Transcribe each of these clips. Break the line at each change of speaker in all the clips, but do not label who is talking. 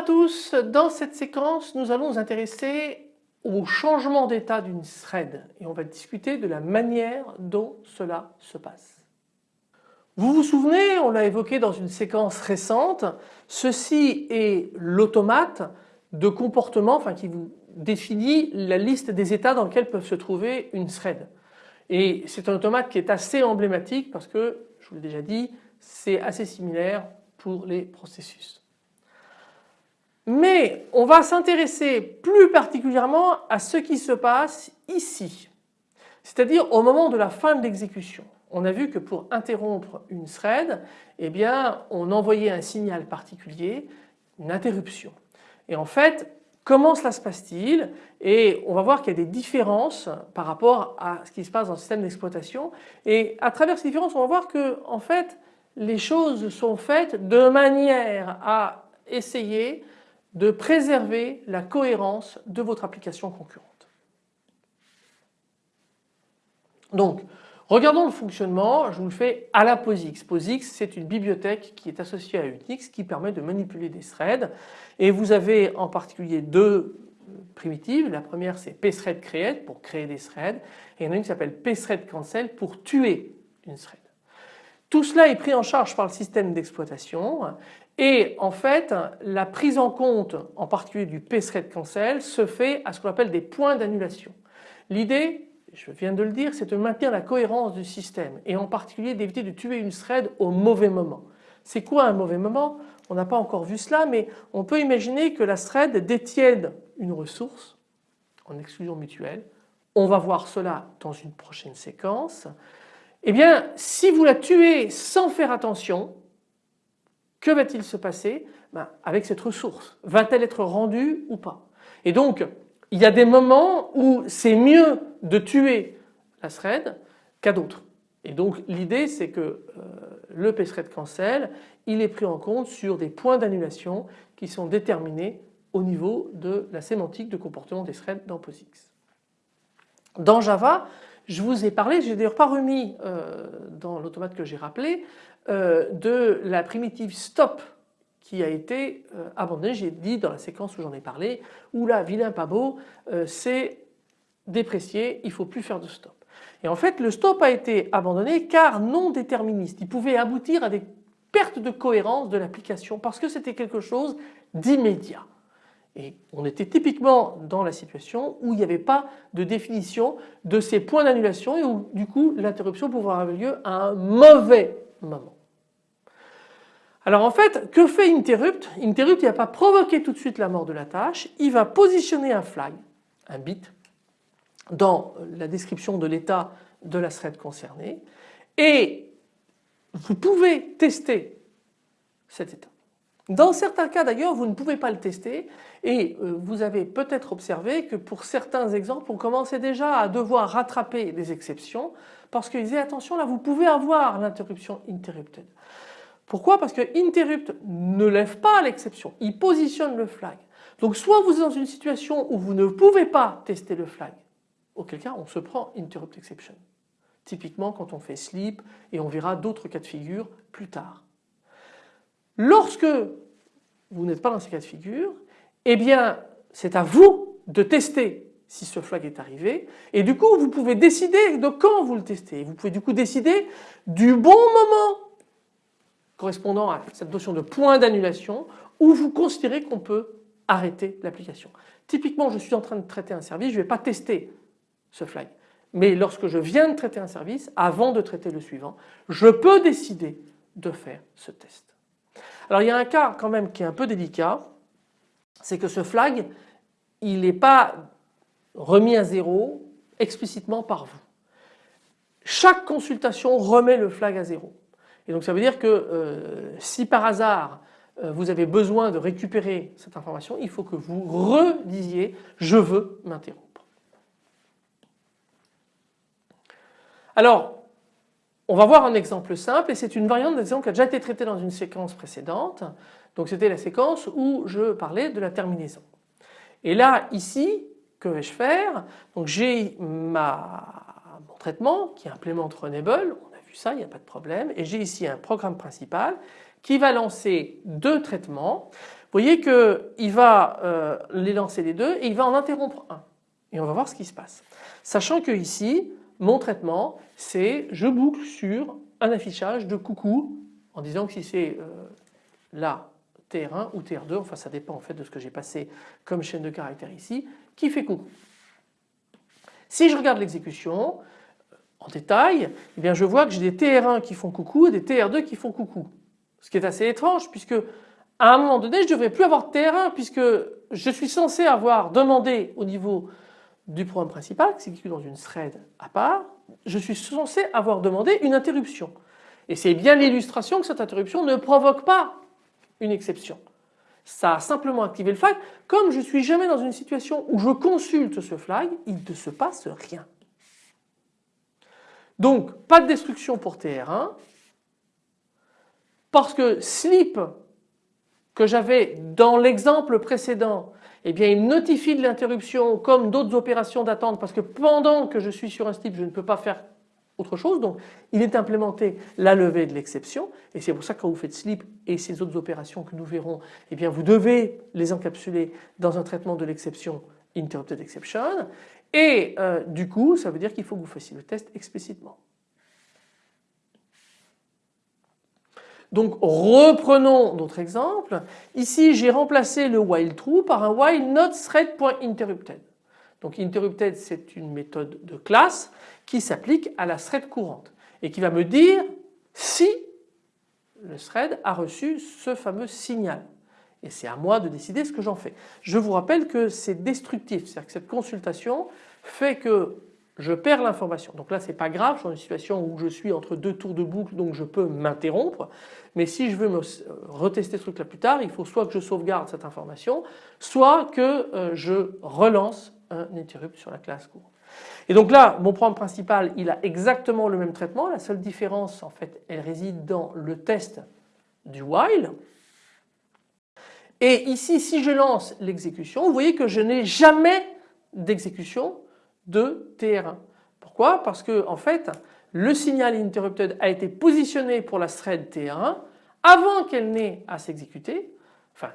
tous, dans cette séquence nous allons nous intéresser au changement d'état d'une thread et on va discuter de la manière dont cela se passe. Vous vous souvenez, on l'a évoqué dans une séquence récente, ceci est l'automate de comportement enfin qui vous définit la liste des états dans lesquels peuvent se trouver une thread. Et c'est un automate qui est assez emblématique parce que, je vous l'ai déjà dit, c'est assez similaire pour les processus. Mais on va s'intéresser plus particulièrement à ce qui se passe ici, c'est-à-dire au moment de la fin de l'exécution. On a vu que pour interrompre une thread, eh bien, on envoyait un signal particulier, une interruption. Et en fait, comment cela se passe-t-il? Et on va voir qu'il y a des différences par rapport à ce qui se passe dans le système d'exploitation. Et à travers ces différences, on va voir que en fait, les choses sont faites de manière à essayer de préserver la cohérence de votre application concurrente. Donc, regardons le fonctionnement, je vous le fais à la POSIX. POSIX c'est une bibliothèque qui est associée à Unix qui permet de manipuler des threads et vous avez en particulier deux primitives. La première c'est pthread create pour créer des threads et il y en a une qui s'appelle pthread cancel pour tuer une thread. Tout cela est pris en charge par le système d'exploitation et en fait la prise en compte en particulier du pthread cancel se fait à ce qu'on appelle des points d'annulation. L'idée, je viens de le dire, c'est de maintenir la cohérence du système et en particulier d'éviter de tuer une thread au mauvais moment. C'est quoi un mauvais moment? On n'a pas encore vu cela mais on peut imaginer que la thread détienne une ressource en exclusion mutuelle. On va voir cela dans une prochaine séquence. Eh bien si vous la tuez sans faire attention, que va-t-il se passer? Ben, avec cette ressource Va-t-elle être rendue ou pas? Et donc il y a des moments où c'est mieux de tuer la thread qu'à d'autres. Et donc l'idée c'est que euh, le pthread cancel il est pris en compte sur des points d'annulation qui sont déterminés au niveau de la sémantique de comportement des threads dans POSIX. Dans Java je vous ai parlé, j'ai d'ailleurs pas remis euh, dans l'automate que j'ai rappelé, euh, de la primitive stop qui a été euh, abandonnée, j'ai dit dans la séquence où j'en ai parlé, où là, vilain pas beau, c'est déprécié, il ne faut plus faire de stop. Et en fait le stop a été abandonné car non déterministe, il pouvait aboutir à des pertes de cohérence de l'application parce que c'était quelque chose d'immédiat. Et on était typiquement dans la situation où il n'y avait pas de définition de ces points d'annulation et où du coup l'interruption pouvait avoir lieu à un mauvais moment. Alors en fait, que fait Interrupt? Interrupt il n'a pas provoqué tout de suite la mort de la tâche, il va positionner un flag, un bit, dans la description de l'état de la thread concernée et vous pouvez tester cet état. Dans certains cas d'ailleurs vous ne pouvez pas le tester et euh, vous avez peut-être observé que pour certains exemples on commençait déjà à devoir rattraper des exceptions parce qu'ils disaient attention là vous pouvez avoir l'interruption interrupted. Pourquoi? Parce que interrupt ne lève pas l'exception, il positionne le flag. Donc soit vous êtes dans une situation où vous ne pouvez pas tester le flag, auquel cas on se prend interrupt exception. Typiquement quand on fait sleep et on verra d'autres cas de figure plus tard. Lorsque vous n'êtes pas dans ces cas de figure, eh bien c'est à vous de tester si ce flag est arrivé et du coup vous pouvez décider de quand vous le testez. Vous pouvez du coup décider du bon moment correspondant à cette notion de point d'annulation où vous considérez qu'on peut arrêter l'application. Typiquement je suis en train de traiter un service, je ne vais pas tester ce flag. Mais lorsque je viens de traiter un service, avant de traiter le suivant, je peux décider de faire ce test. Alors il y a un cas quand même qui est un peu délicat, c'est que ce flag, il n'est pas remis à zéro explicitement par vous. Chaque consultation remet le flag à zéro. Et donc ça veut dire que euh, si par hasard euh, vous avez besoin de récupérer cette information, il faut que vous redisiez je veux m'interrompre. Alors on va voir un exemple simple et c'est une variante d'exemple qui a déjà été traitée dans une séquence précédente. Donc c'était la séquence où je parlais de la terminaison. Et là ici, que vais-je faire? Donc j'ai mon traitement qui implémente Runable, on a vu ça, il n'y a pas de problème. Et j'ai ici un programme principal qui va lancer deux traitements. voyez qu'il va euh, les lancer les deux et il va en interrompre un. Et on va voir ce qui se passe. Sachant que ici, mon traitement, c'est je boucle sur un affichage de coucou en disant que si c'est euh, là TR1 ou TR2, enfin ça dépend en fait de ce que j'ai passé comme chaîne de caractères ici, qui fait coucou. Si je regarde l'exécution euh, en détail, eh bien je vois que j'ai des TR1 qui font coucou et des TR2 qui font coucou. Ce qui est assez étrange puisque à un moment donné je ne devrais plus avoir de TR1 puisque je suis censé avoir demandé au niveau du programme principal qui s'exécute dans une thread à part, je suis censé avoir demandé une interruption. Et c'est bien l'illustration que cette interruption ne provoque pas une exception. Ça a simplement activé le flag. Comme je suis jamais dans une situation où je consulte ce flag, il ne se passe rien. Donc pas de destruction pour TR1 parce que sleep que j'avais dans l'exemple précédent eh bien il notifie de l'interruption comme d'autres opérations d'attente parce que pendant que je suis sur un slip je ne peux pas faire autre chose. Donc il est implémenté la levée de l'exception. Et c'est pour ça que quand vous faites slip et ces autres opérations que nous verrons eh bien vous devez les encapsuler dans un traitement de l'exception interrupted exception. Et euh, du coup ça veut dire qu'il faut que vous fassiez le test explicitement. Donc reprenons notre exemple. Ici j'ai remplacé le while true par un while not thread.interrupted. Donc interrupted c'est une méthode de classe qui s'applique à la thread courante et qui va me dire si le thread a reçu ce fameux signal. Et c'est à moi de décider ce que j'en fais. Je vous rappelle que c'est destructif, c'est-à-dire que cette consultation fait que je perds l'information. Donc là c'est pas grave, je suis dans une situation où je suis entre deux tours de boucle donc je peux m'interrompre. Mais si je veux me retester ce truc là plus tard, il faut soit que je sauvegarde cette information, soit que euh, je relance un interrupt sur la classe courante. Et donc là mon programme principal il a exactement le même traitement, la seule différence en fait elle réside dans le test du while. Et ici si je lance l'exécution vous voyez que je n'ai jamais d'exécution de TR1. Pourquoi? Parce que en fait le signal interrupted a été positionné pour la thread TR1 avant qu'elle n'ait à s'exécuter. Enfin,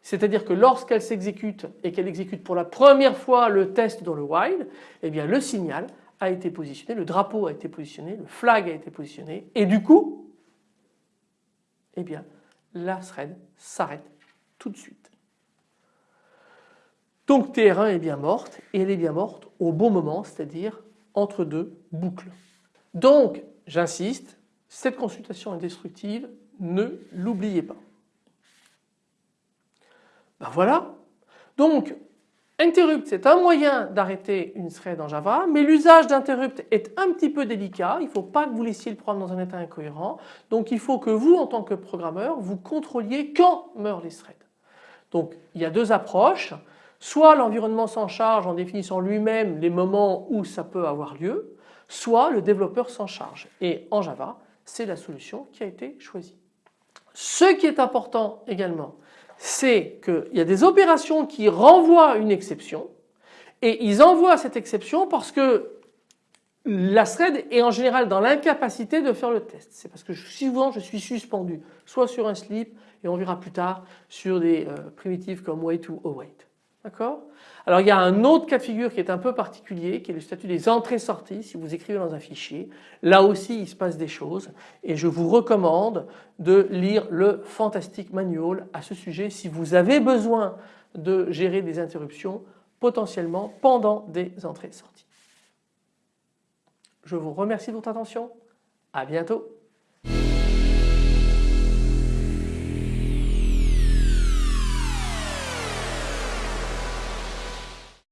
c'est-à-dire que lorsqu'elle s'exécute et qu'elle exécute pour la première fois le test dans le while, eh bien le signal a été positionné, le drapeau a été positionné, le flag a été positionné et du coup, eh bien la thread s'arrête tout de suite. Donc TR1 est bien morte et elle est bien morte au bon moment, c'est-à-dire entre deux boucles. Donc j'insiste, cette consultation est destructive, ne l'oubliez pas. Ben voilà. Donc interrupt c'est un moyen d'arrêter une thread en Java mais l'usage d'interrupt est un petit peu délicat, il ne faut pas que vous laissiez le programme dans un état incohérent donc il faut que vous en tant que programmeur vous contrôliez quand meurent les threads. Donc il y a deux approches. Soit l'environnement s'en charge en définissant lui-même les moments où ça peut avoir lieu, soit le développeur s'en charge. Et en Java, c'est la solution qui a été choisie. Ce qui est important également, c'est qu'il y a des opérations qui renvoient une exception et ils envoient cette exception parce que la thread est en général dans l'incapacité de faire le test. C'est parce que souvent je suis suspendu, soit sur un slip et on verra plus tard sur des euh, primitives comme wait ou await. D'accord? Alors il y a un autre cas de figure qui est un peu particulier qui est le statut des entrées-sorties si vous écrivez dans un fichier. Là aussi il se passe des choses et je vous recommande de lire le fantastique manual à ce sujet si vous avez besoin de gérer des interruptions potentiellement pendant des entrées-sorties. Je vous remercie de votre attention. À bientôt.